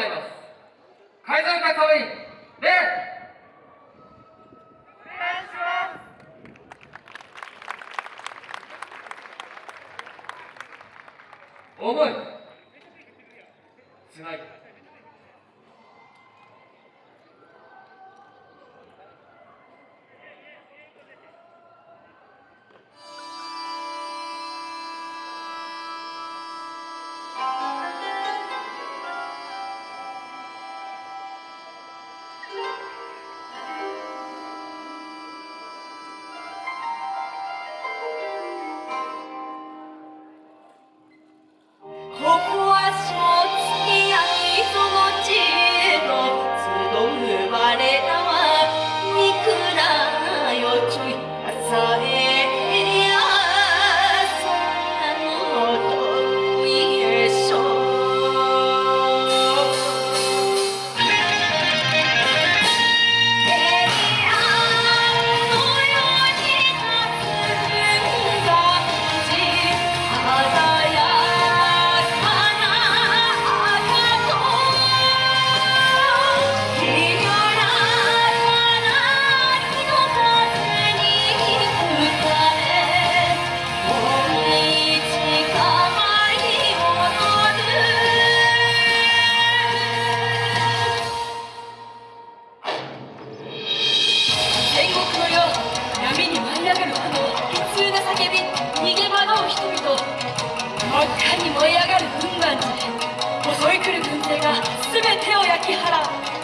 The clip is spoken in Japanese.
思います。会場の各様に礼思いつなぎに燃え上がる軍団地襲い来る軍勢が全てを焼き払う。